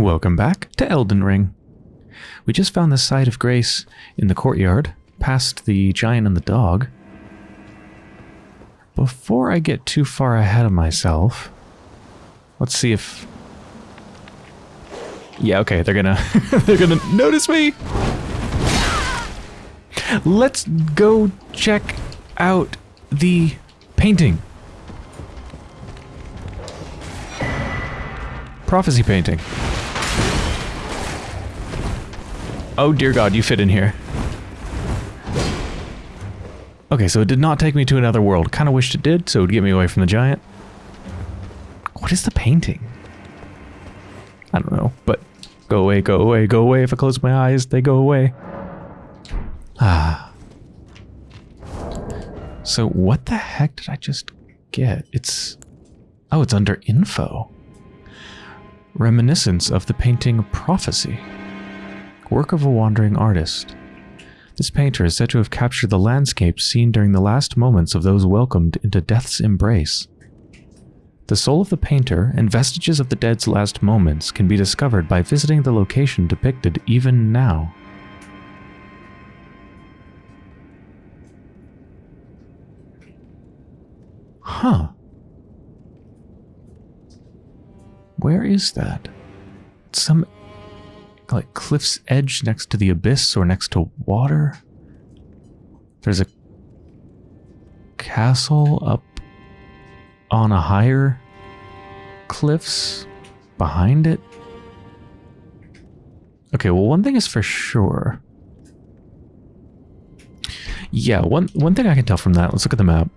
Welcome back to Elden Ring. We just found the site of grace in the courtyard, past the giant and the dog. Before I get too far ahead of myself, let's see if... Yeah, okay, they're gonna... they're gonna notice me! Let's go check out the painting. Prophecy painting. Oh dear god, you fit in here. Okay, so it did not take me to another world. Kind of wished it did, so it would get me away from the giant. What is the painting? I don't know, but go away, go away, go away. If I close my eyes, they go away. Ah. So what the heck did I just get? It's... Oh, it's under info. Reminiscence of the painting Prophecy work of a wandering artist. This painter is said to have captured the landscapes seen during the last moments of those welcomed into death's embrace. The soul of the painter and vestiges of the dead's last moments can be discovered by visiting the location depicted even now. Huh. Where is that? Some like cliff's edge next to the abyss or next to water. There's a castle up on a higher cliffs behind it. Okay, well one thing is for sure. Yeah, one one thing I can tell from that, let's look at the map.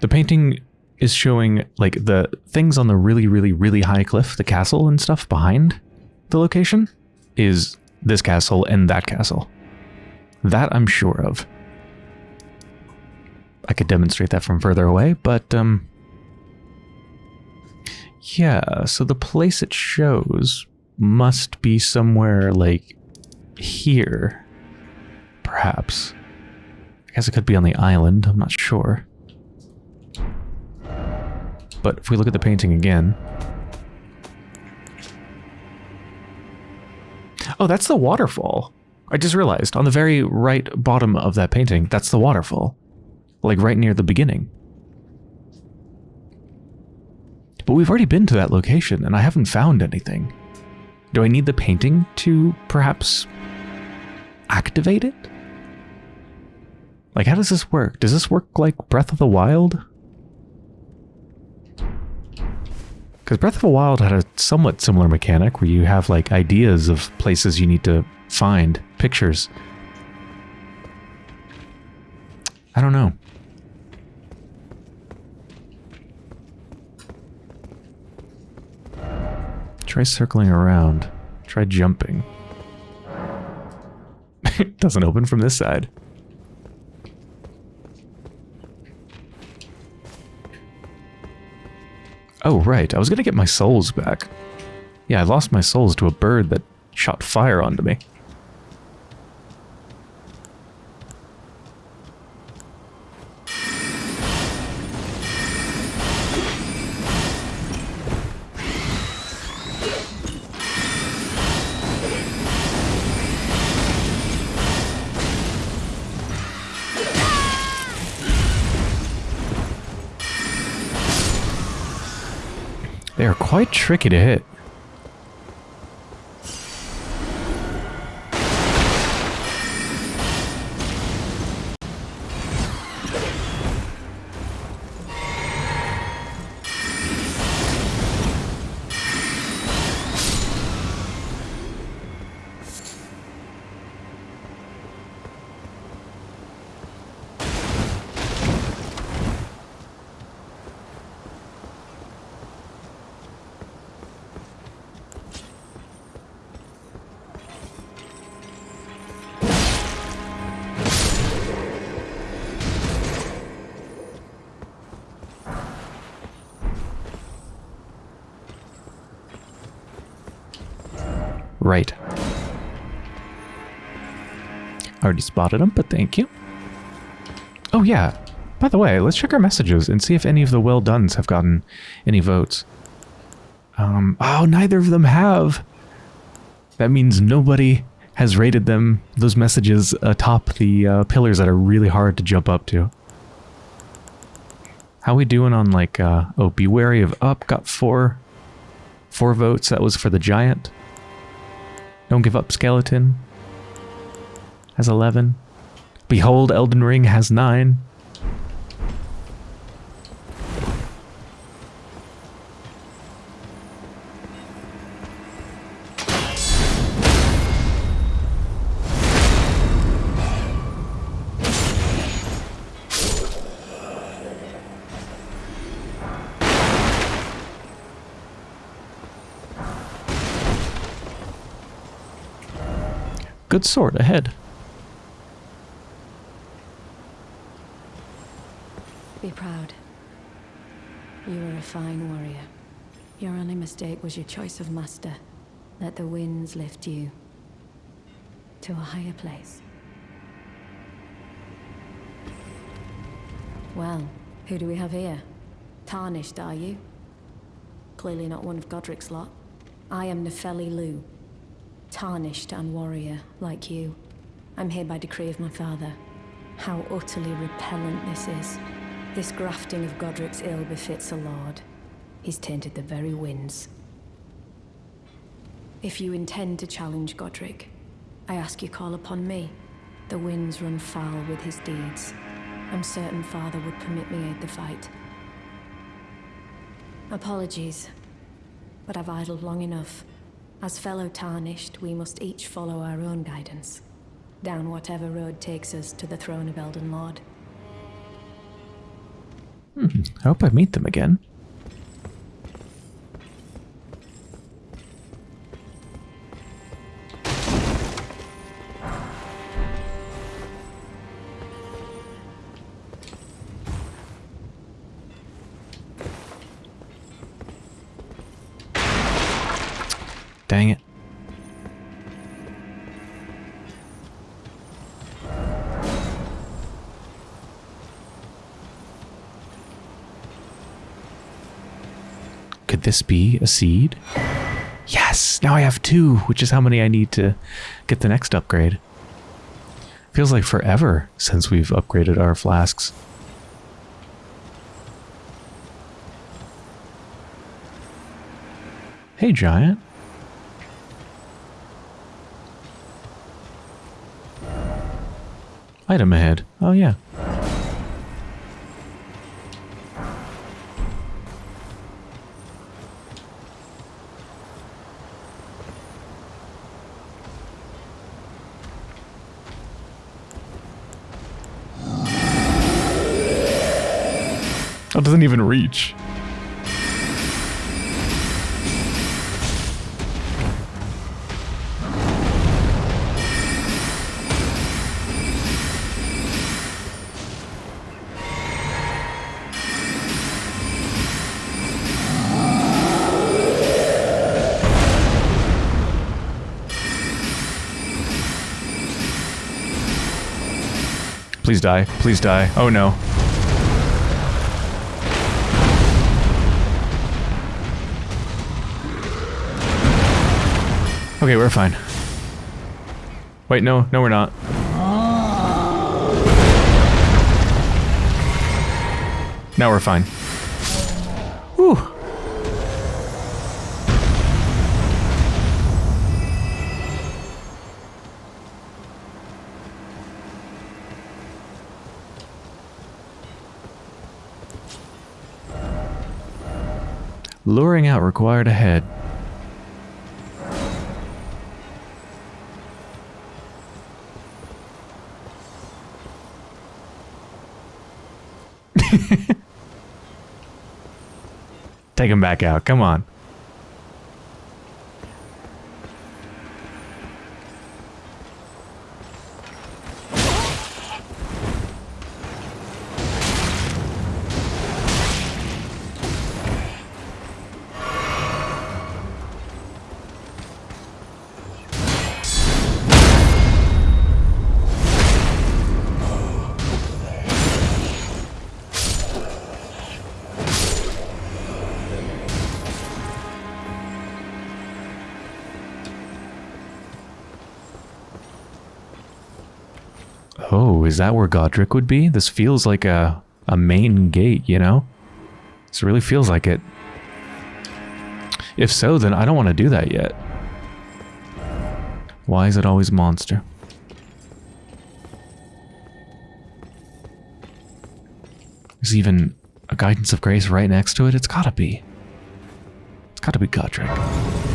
The painting is showing like the things on the really, really, really high cliff, the castle and stuff behind the location is this castle and that castle. That I'm sure of. I could demonstrate that from further away, but um yeah, so the place it shows must be somewhere like here. Perhaps. I guess it could be on the island, I'm not sure. But if we look at the painting again... Oh, that's the waterfall. I just realized, on the very right bottom of that painting, that's the waterfall. Like right near the beginning. But we've already been to that location, and I haven't found anything. Do I need the painting to, perhaps, activate it? Like, how does this work? Does this work like Breath of the Wild? Because Breath of the Wild had a somewhat similar mechanic where you have like ideas of places you need to find, pictures. I don't know. Try circling around. Try jumping. it doesn't open from this side. Right. I was going to get my souls back. Yeah, I lost my souls to a bird that shot fire onto me. Tricky to hit. Right. Already spotted him, but thank you. Oh yeah, by the way, let's check our messages and see if any of the well dones have gotten any votes. Um, oh, neither of them have. That means nobody has rated them, those messages atop the uh, pillars that are really hard to jump up to. How we doing on like, uh, oh, be wary of up, got four, four votes. That was for the giant. Don't give up, skeleton. Has 11. Behold, Elden Ring has 9. Good sword ahead. Be proud. You are a fine warrior. Your only mistake was your choice of master. Let the winds lift you to a higher place. Well, who do we have here? Tarnished, are you? Clearly not one of Godrick's lot. I am Nepheli Loux. Tarnished and warrior, like you. I'm here by decree of my father. How utterly repellent this is. This grafting of Godrick's ill befits a lord. He's tainted the very winds. If you intend to challenge Godrick, I ask you call upon me. The winds run foul with his deeds. I'm certain father would permit me aid the fight. Apologies, but I've idled long enough. As fellow Tarnished, we must each follow our own guidance. Down whatever road takes us to the throne of Elden Lord. Hmm, I hope I meet them again. This be a seed? Yes! Now I have two, which is how many I need to get the next upgrade. Feels like forever since we've upgraded our flasks. Hey, Giant. Item ahead. Oh, yeah. Doesn't even reach. Please die. Please die. Oh no. Okay, we're fine. Wait, no, no we're not. Now we're fine. Whew. Luring out required ahead. Take him back out. Come on. That where Godrick would be? This feels like a, a main gate, you know? This really feels like it. If so, then I don't want to do that yet. Why is it always monster? There's even a guidance of grace right next to it. It's gotta be. It's gotta be Godrick.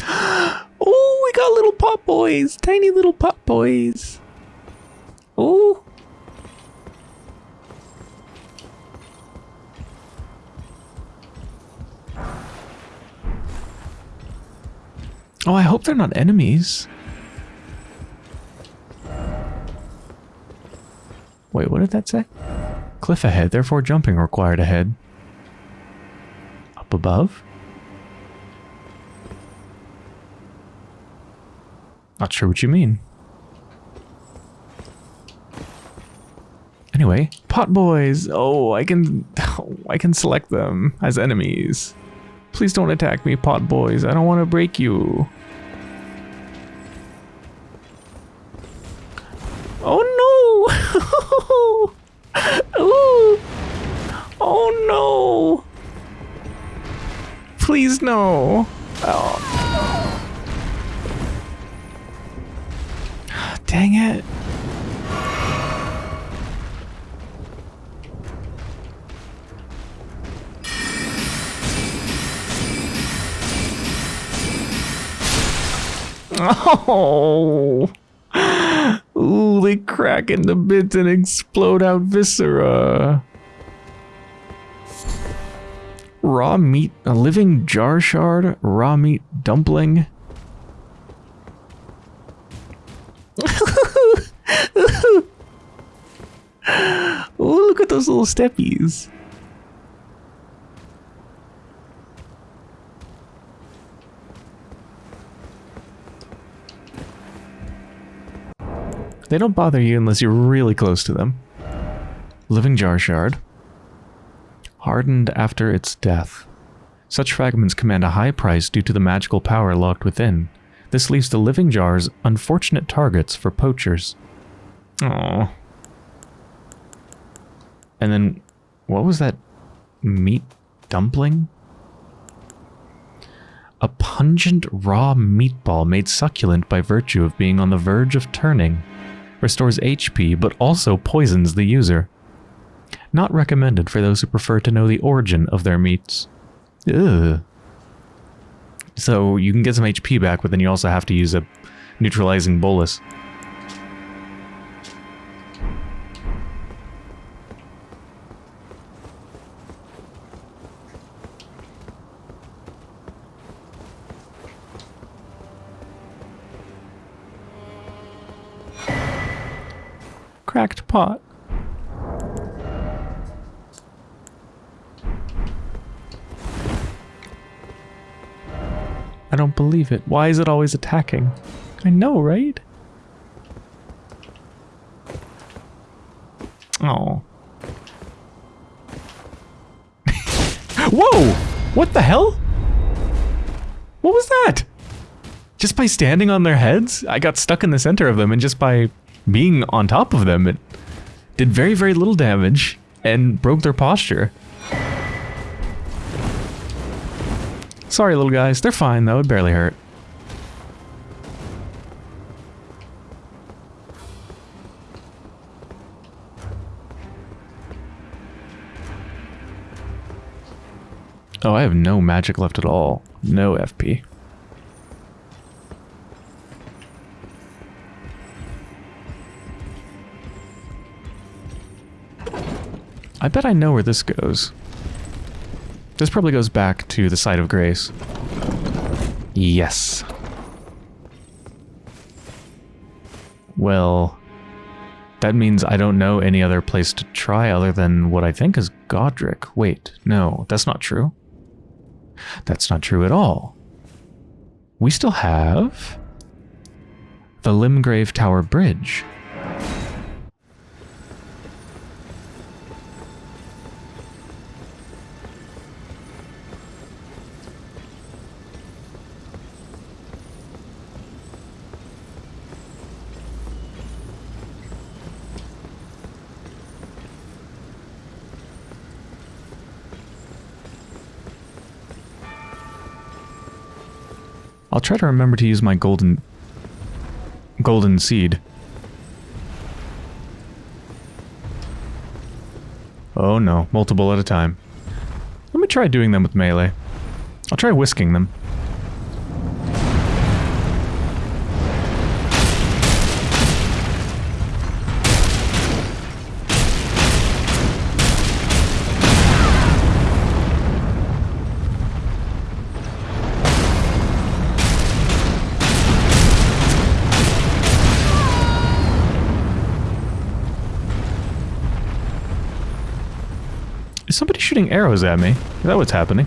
Oh, we got little pop boys, tiny little pop boys. Oh. Oh, I hope they're not enemies. Wait, what did that say? Cliff ahead, therefore jumping required ahead. Up above? Not sure what you mean. Anyway, pot boys. Oh, I can, oh, I can select them as enemies. Please don't attack me, pot boys. I don't want to break you. No! Oh. Dang it! Oh! Ooh, they crack into bits and explode out viscera. Raw meat, a living jar shard, raw meat dumpling. Ooh, look at those little steppies. They don't bother you unless you're really close to them. Living jar shard. Hardened after its death. Such fragments command a high price due to the magical power locked within. This leaves the living jars unfortunate targets for poachers. Oh. And then, what was that meat dumpling? A pungent raw meatball made succulent by virtue of being on the verge of turning restores HP, but also poisons the user. Not recommended for those who prefer to know the origin of their meats. Ugh. So you can get some HP back, but then you also have to use a neutralizing bolus. cracked pot. I don't believe it. Why is it always attacking? I know, right? Oh. Whoa! What the hell? What was that? Just by standing on their heads? I got stuck in the center of them and just by being on top of them, it did very, very little damage and broke their posture. Sorry, little guys. They're fine, though. It barely hurt. Oh, I have no magic left at all. No FP. I bet I know where this goes. This probably goes back to the site of grace. Yes. Well, that means I don't know any other place to try other than what I think is Godrick. Wait, no, that's not true. That's not true at all. We still have the Limgrave Tower Bridge. I'll try to remember to use my golden golden seed. Oh no, multiple at a time. Let me try doing them with melee. I'll try whisking them. Shooting arrows at me? Is that what's happening?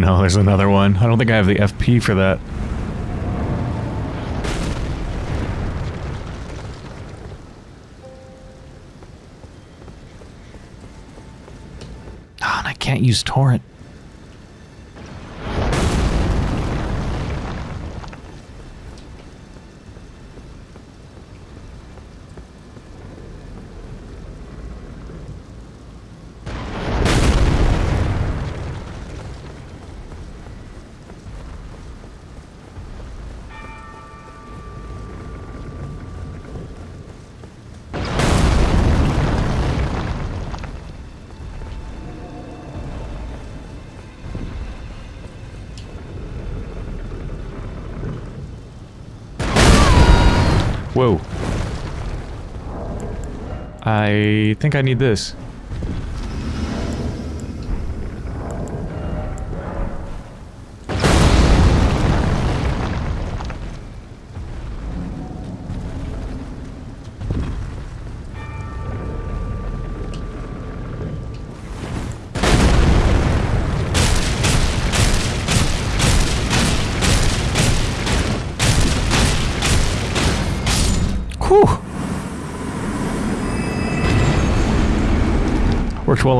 No, there's another one. I don't think I have the FP for that. Ah, and I can't use torrent. Whoa. I think I need this.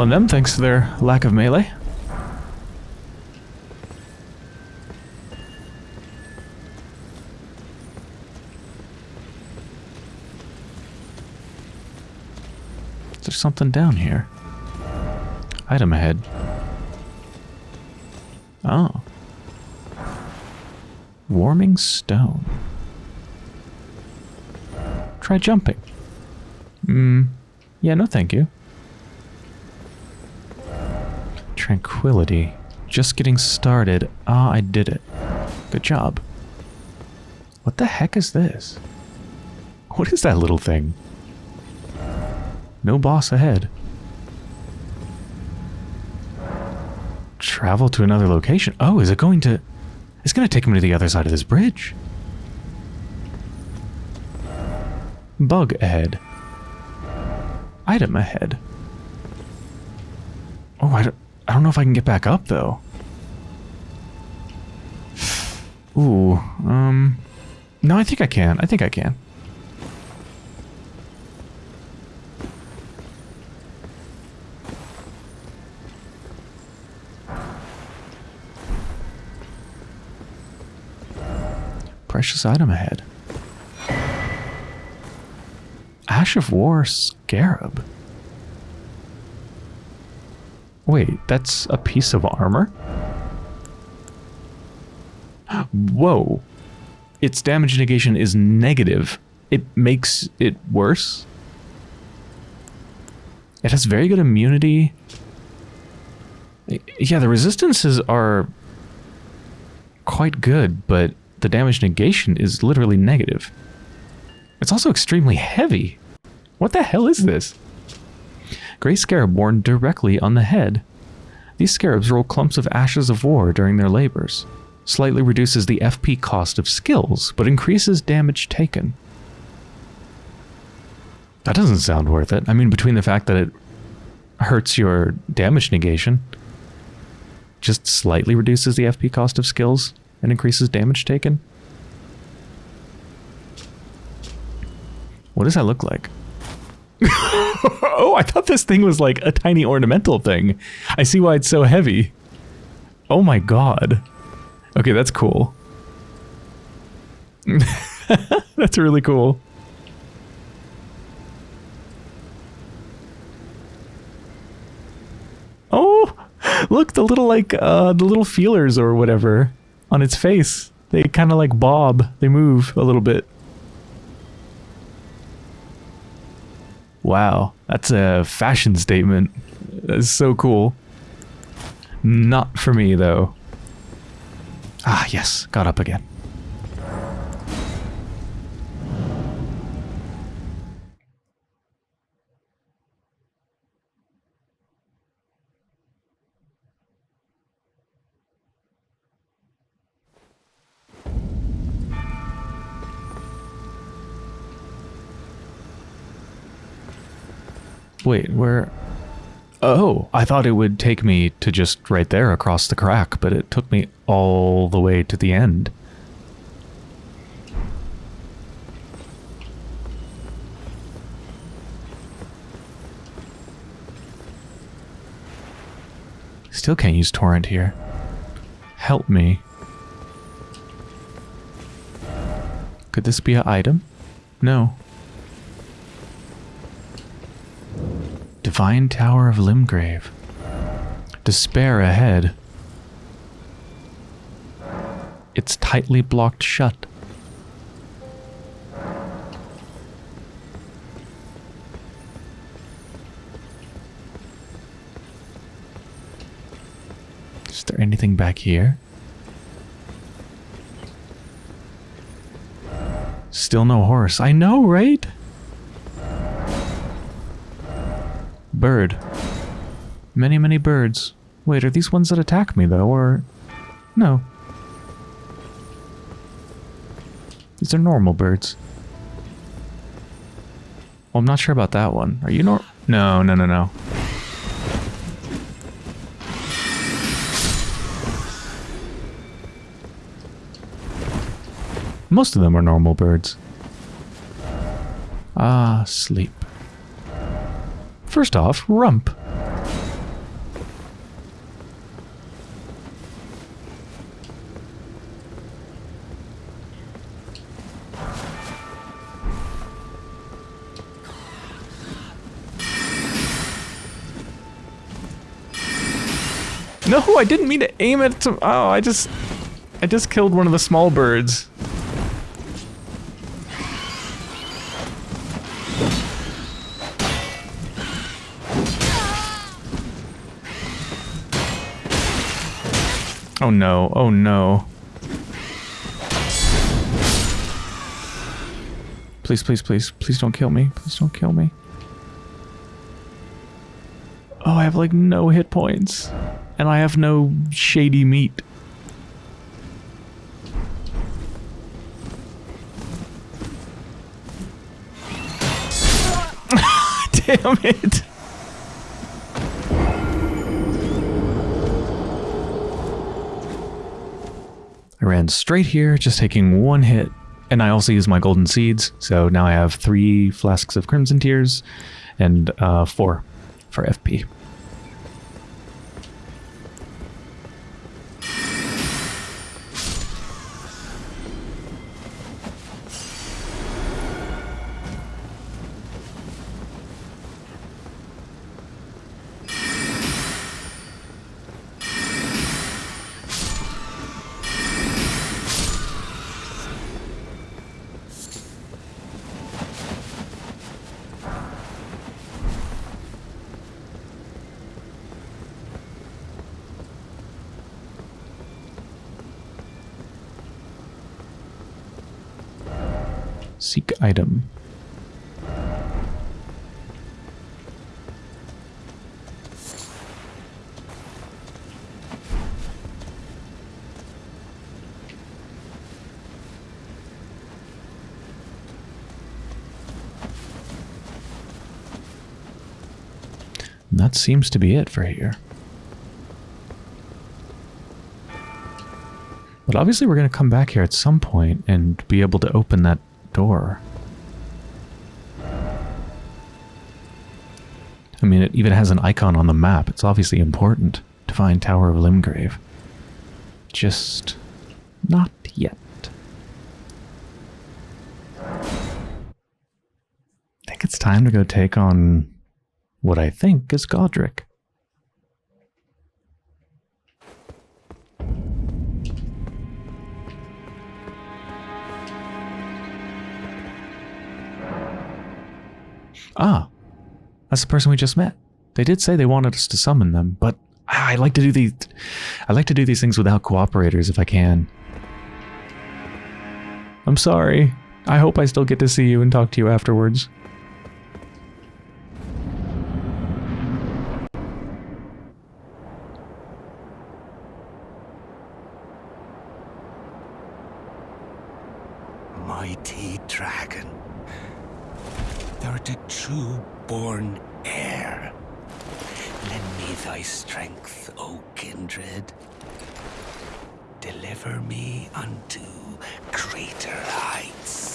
Them thanks to their lack of melee. Is there something down here? Item ahead. Oh. Warming stone. Try jumping. Hmm. Yeah, no thank you. Tranquility. Just getting started. Ah, I did it. Good job. What the heck is this? What is that little thing? No boss ahead. Travel to another location. Oh, is it going to... It's going to take me to the other side of this bridge. Bug ahead. Item ahead. Oh, I don't, I don't know if I can get back up, though. Ooh, um... No, I think I can. I think I can. Precious item ahead. Ash of War Scarab. Wait, that's a piece of armor? Whoa. Its damage negation is negative. It makes it worse. It has very good immunity. Yeah, the resistances are quite good, but the damage negation is literally negative. It's also extremely heavy. What the hell is this? Gray scarab worn directly on the head. These scarabs roll clumps of ashes of war during their labors. Slightly reduces the FP cost of skills, but increases damage taken. That doesn't sound worth it. I mean, between the fact that it hurts your damage negation, just slightly reduces the FP cost of skills, and increases damage taken. What does that look like? oh, I thought this thing was like a tiny ornamental thing. I see why it's so heavy. Oh my god. Okay, that's cool. that's really cool. Oh, look, the little like uh the little feelers or whatever on its face. They kind of like bob. They move a little bit. Wow, that's a fashion statement. That's so cool. Not for me, though. Ah, yes, got up again. Wait, where... Oh, I thought it would take me to just right there across the crack, but it took me all the way to the end. Still can't use torrent here. Help me. Could this be an item? No. Divine Tower of Limgrave. Despair ahead. It's tightly blocked shut. Is there anything back here? Still no horse. I know, right? Bird. Many, many birds. Wait, are these ones that attack me, though, or... No. These are normal birds. Well, I'm not sure about that one. Are you nor- No, no, no, no. Most of them are normal birds. Ah, sleep. First off, rump. No, I didn't mean to aim it. Oh, I just... I just killed one of the small birds. Oh no, oh no. Please, please, please, please don't kill me. Please don't kill me. Oh, I have like no hit points. And I have no shady meat. Damn it. Ran straight here, just taking one hit. And I also used my golden seeds, so now I have three flasks of Crimson Tears and uh, four for FP. Seek item. That seems to be it for here. But obviously we're going to come back here at some point and be able to open that door. I mean, it even has an icon on the map. It's obviously important to find Tower of Limgrave. Just not yet. I think it's time to go take on what I think is Godrick. Ah, that's the person we just met. They did say they wanted us to summon them, but I like to do these. I like to do these things without cooperators if I can. I'm sorry. I hope I still get to see you and talk to you afterwards. Mighty dragon, thou art a true born heir. Lend me thy strength, O kindred. Deliver me unto greater heights.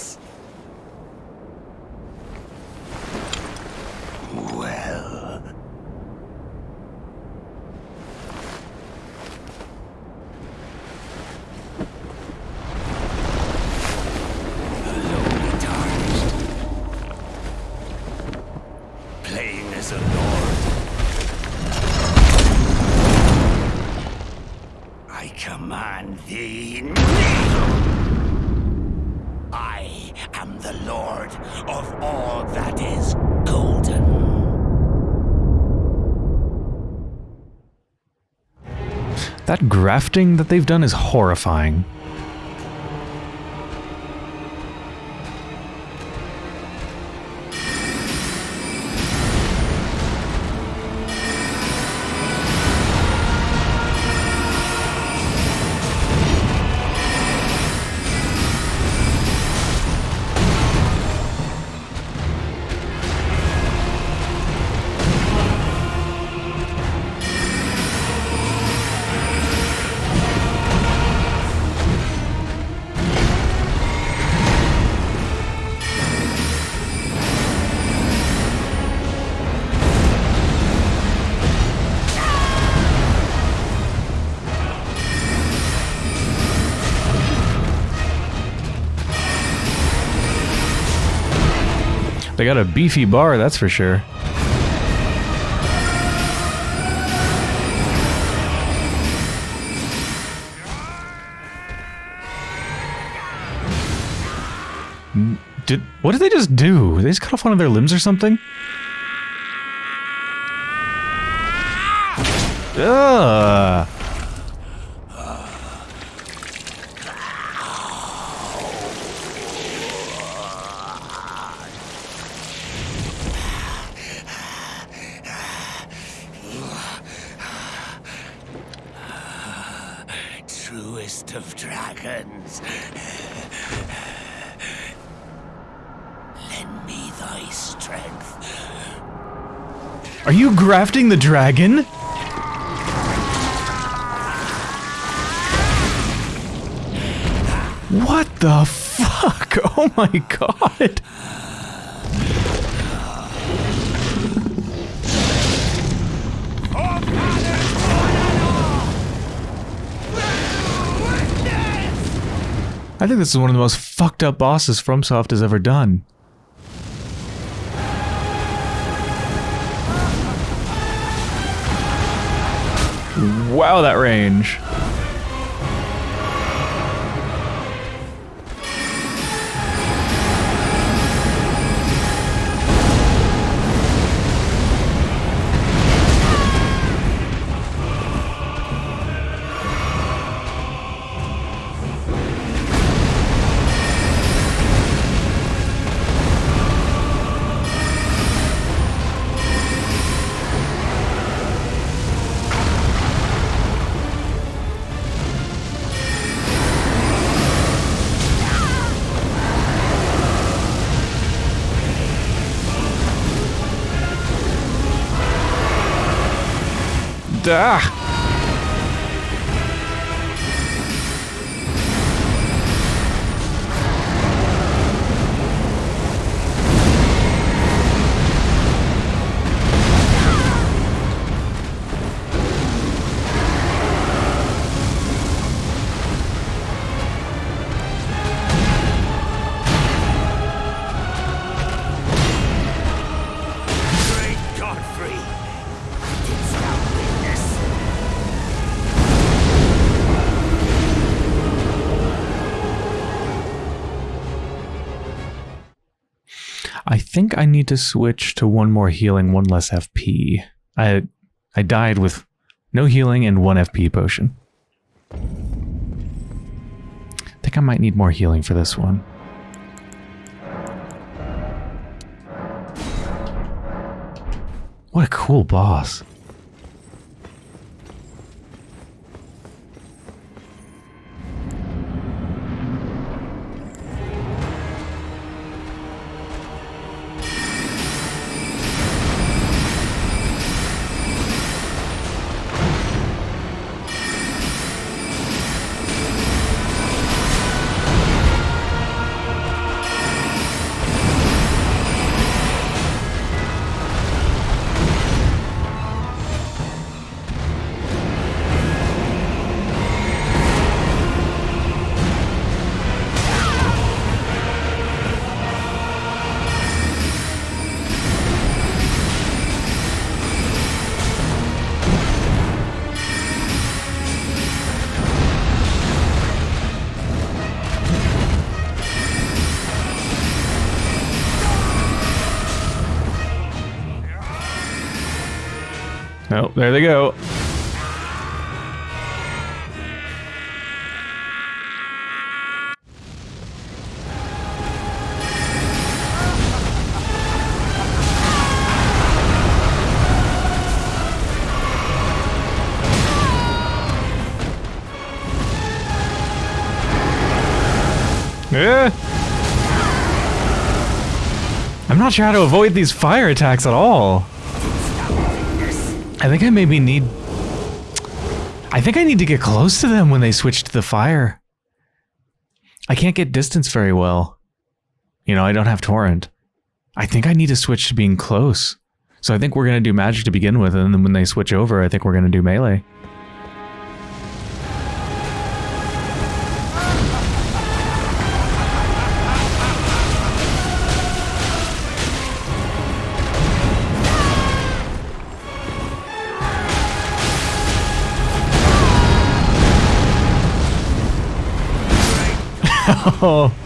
That grafting that they've done is horrifying. They got a beefy bar, that's for sure. Did, what did they just do? They just cut off one of their limbs or something? Ugh. Grafting the dragon? What the fuck? Oh my god. I think this is one of the most fucked up bosses FromSoft has ever done. Wow, that range. Ah. I think I need to switch to one more healing, one less FP. I I died with no healing and one FP potion. I think I might need more healing for this one. What a cool boss. Yeah. I'm not sure how to avoid these fire attacks at all. I think I maybe need... I think I need to get close to them when they switch to the fire. I can't get distance very well. You know, I don't have torrent. I think I need to switch to being close. So I think we're going to do magic to begin with, and then when they switch over, I think we're going to do melee. Oh,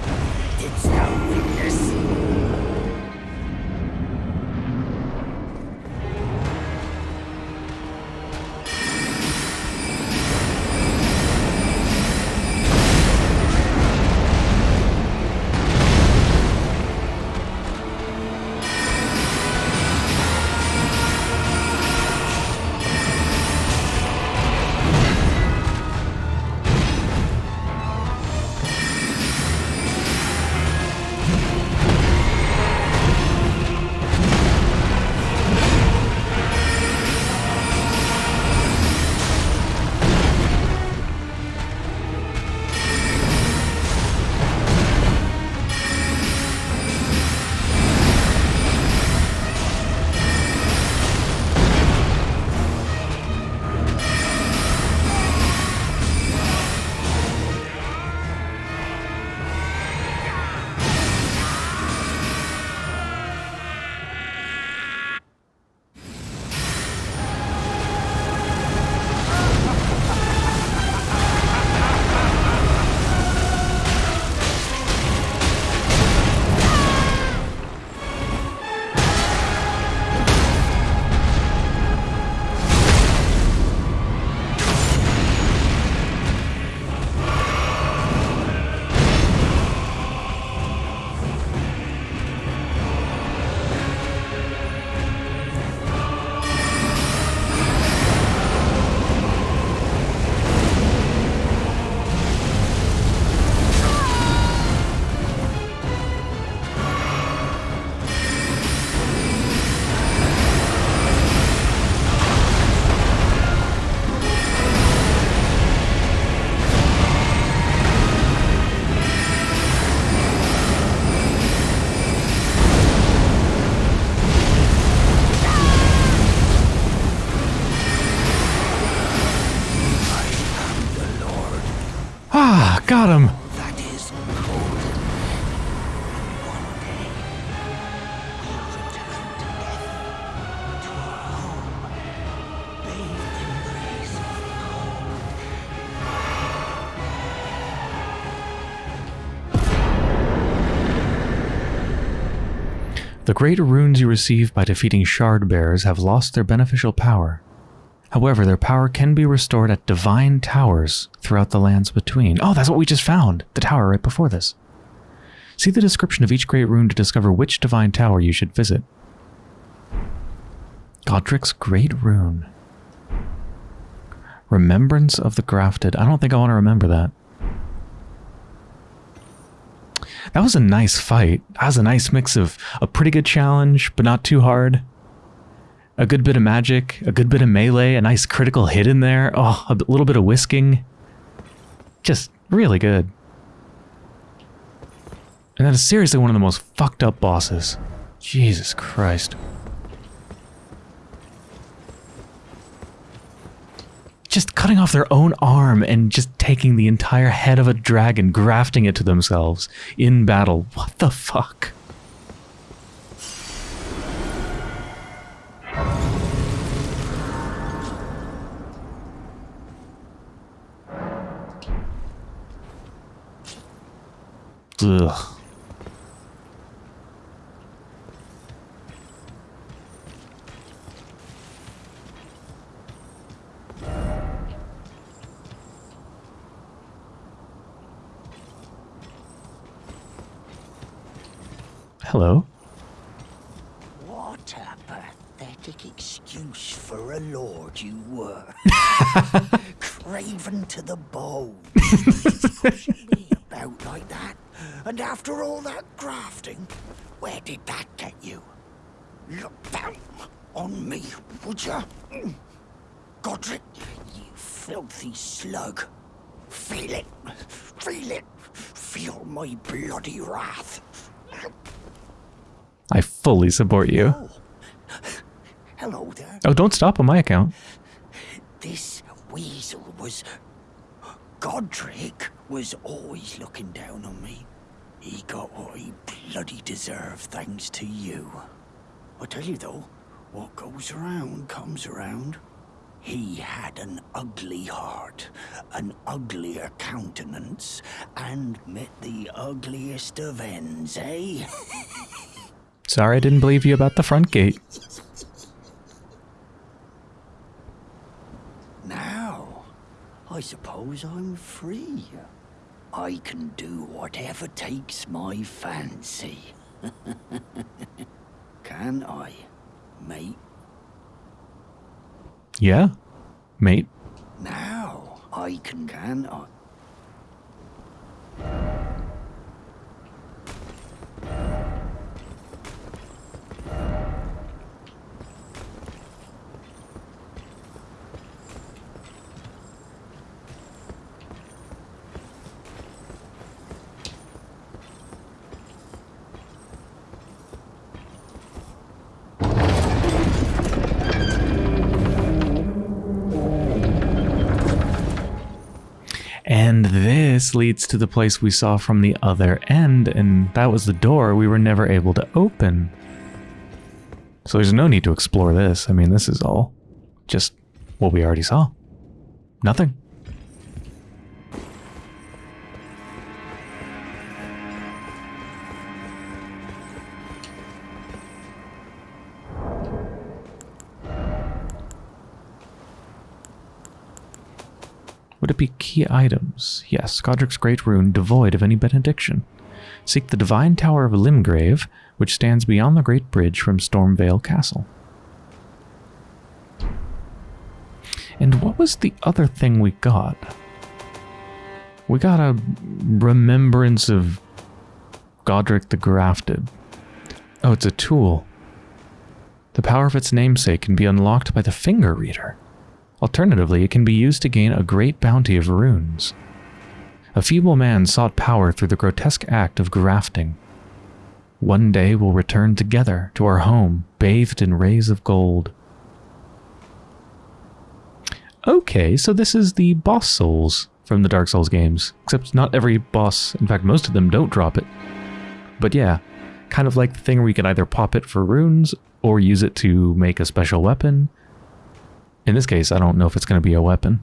got him! The great runes you receive by defeating shard bearers have lost their beneficial power. However, their power can be restored at divine towers throughout the lands between. Oh, that's what we just found! The tower right before this. See the description of each great rune to discover which divine tower you should visit. Godrick's Great Rune. Remembrance of the Grafted. I don't think I want to remember that. That was a nice fight. That was a nice mix of a pretty good challenge, but not too hard. A good bit of magic, a good bit of melee, a nice critical hit in there. Oh, a little bit of whisking. Just really good. And that is seriously one of the most fucked up bosses. Jesus Christ. Just cutting off their own arm and just taking the entire head of a dragon, grafting it to themselves in battle. What the fuck? Ugh. Hello. What a pathetic excuse for a lord you were. Craven to the bone. Pushing me about like that. And after all that grafting, where did that get you? Look down on me, would you? Godrick, you filthy slug. Feel it. Feel it. Feel my bloody wrath. I fully support you. Oh. Hello there. Oh, don't stop on my account. This weasel was. Godrick was always looking down on me. He got what he bloody deserved thanks to you. I tell you though, what goes around comes around. He had an ugly heart, an uglier countenance, and met the ugliest of ends, eh? Sorry I didn't believe you about the front gate. Now, I suppose I'm free. I can do whatever takes my fancy. can I, mate? Yeah, mate. Now, I can, can I? Leads to the place we saw from the other end, and that was the door we were never able to open. So there's no need to explore this. I mean, this is all just what we already saw. Nothing. Be key items? Yes, Godrick's Great Rune, devoid of any benediction. Seek the Divine Tower of Limgrave, which stands beyond the Great Bridge from Stormveil Castle. And what was the other thing we got? We got a remembrance of Godric the Grafted. Oh, it's a tool. The power of its namesake can be unlocked by the finger reader. Alternatively, it can be used to gain a great bounty of runes. A feeble man sought power through the grotesque act of grafting. One day we'll return together to our home, bathed in rays of gold. Okay, so this is the boss souls from the Dark Souls games, except not every boss, in fact most of them don't drop it. But yeah, kind of like the thing where you can either pop it for runes or use it to make a special weapon. In this case, I don't know if it's going to be a weapon,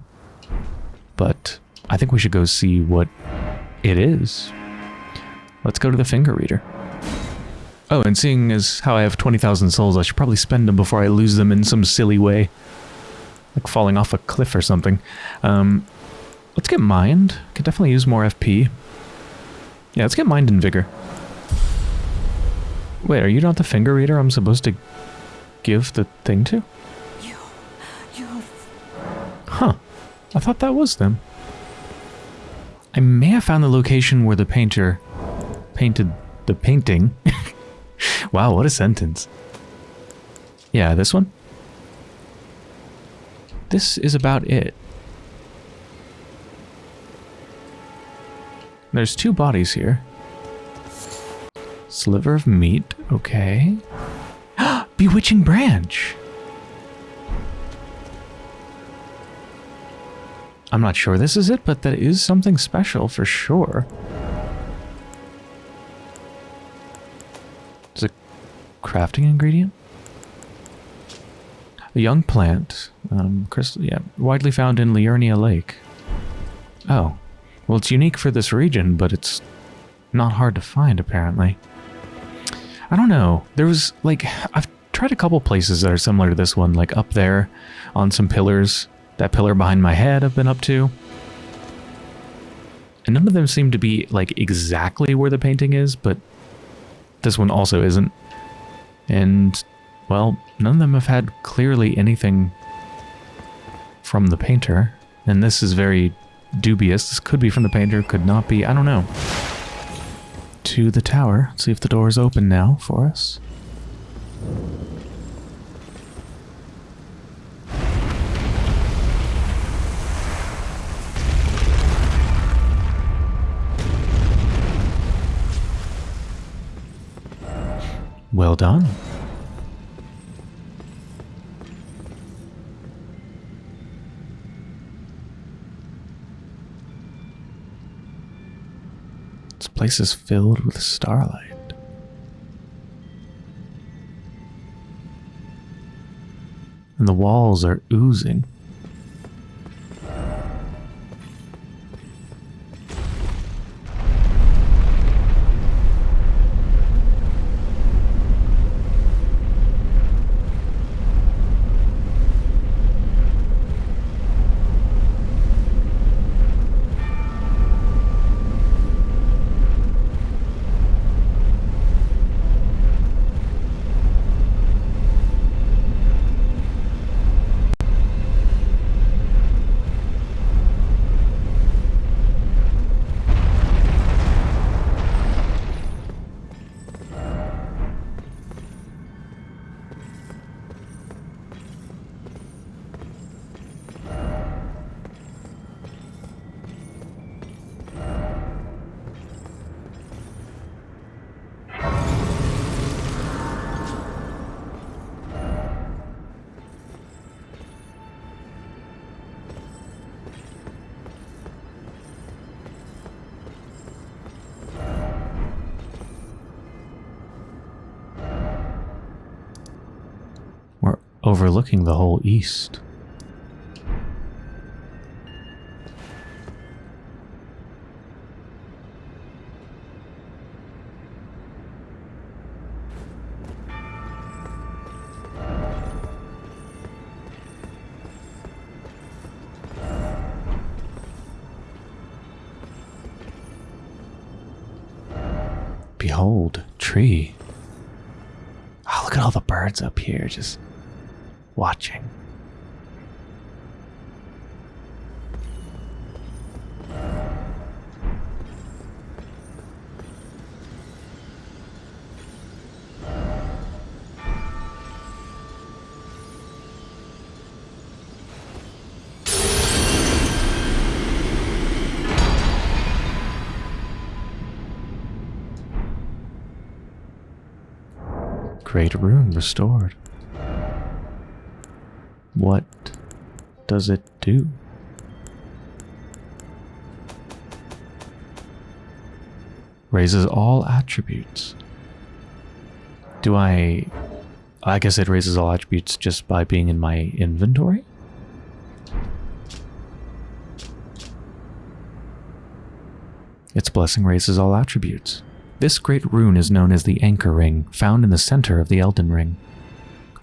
but I think we should go see what it is. Let's go to the finger reader. Oh, and seeing as how I have 20,000 souls, I should probably spend them before I lose them in some silly way. Like falling off a cliff or something. Um, let's get mind. Could definitely use more FP. Yeah, let's get mind and vigor. Wait, are you not the finger reader I'm supposed to give the thing to? Huh. I thought that was them. I may have found the location where the painter painted the painting. wow, what a sentence. Yeah, this one? This is about it. There's two bodies here. Sliver of meat, okay. Bewitching branch! I'm not sure this is it, but that is something special for sure. It's a crafting ingredient? A young plant, um, crystal, yeah, widely found in Liurnia Lake. Oh, well, it's unique for this region, but it's not hard to find, apparently. I don't know. There was, like, I've tried a couple places that are similar to this one, like up there on some pillars. That pillar behind my head I've been up to. And none of them seem to be, like, exactly where the painting is, but this one also isn't. And, well, none of them have had clearly anything from the painter. And this is very dubious. This could be from the painter, could not be. I don't know. To the tower. See if the door is open now for us. Well done. This place is filled with starlight. And the walls are oozing. Overlooking the whole east. Behold, tree. Oh, look at all the birds up here just watching. Great rune restored. What does it do? Raises all attributes. Do I... I guess it raises all attributes just by being in my inventory? Its blessing raises all attributes. This great rune is known as the Anchor Ring, found in the center of the Elden Ring.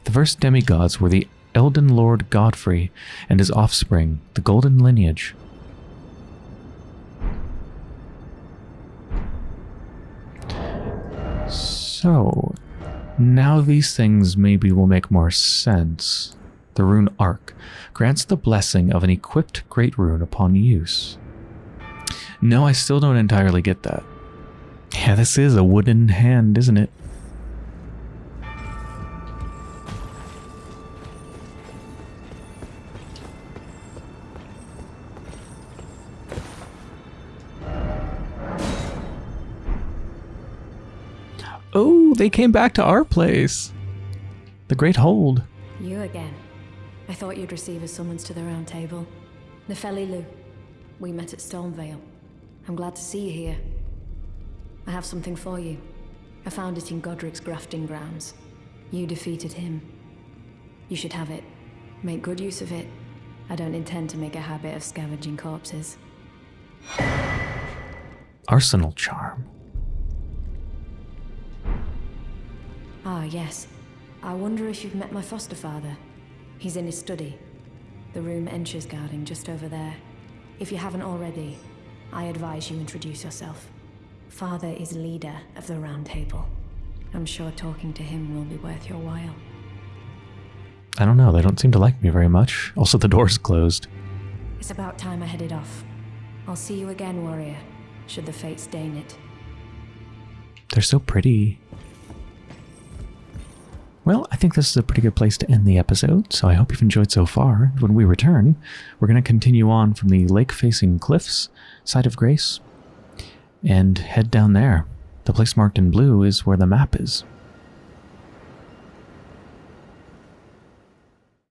The first demigods were the Elden Lord Godfrey and his offspring, the Golden Lineage. So, now these things maybe will make more sense. The rune Arc grants the blessing of an equipped great rune upon use. No, I still don't entirely get that. Yeah, this is a wooden hand, isn't it? Oh, they came back to our place. The Great Hold. You again. I thought you'd receive a summons to the round table. Nepheli Loux. We met at Stormveil. I'm glad to see you here. I have something for you. I found it in Godrick's grafting grounds. You defeated him. You should have it. Make good use of it. I don't intend to make a habit of scavenging corpses. Arsenal Charm. Ah, yes. I wonder if you've met my foster father. He's in his study. The room Ensha's guarding just over there. If you haven't already, I advise you introduce yourself. Father is leader of the Round Table. I'm sure talking to him will be worth your while. I don't know, they don't seem to like me very much. Also, the door's closed. It's about time I headed off. I'll see you again, warrior, should the fates deign it. They're so pretty. Well, I think this is a pretty good place to end the episode, so I hope you've enjoyed so far. When we return, we're going to continue on from the lake-facing cliffs, site of Grace, and head down there. The place marked in blue is where the map is.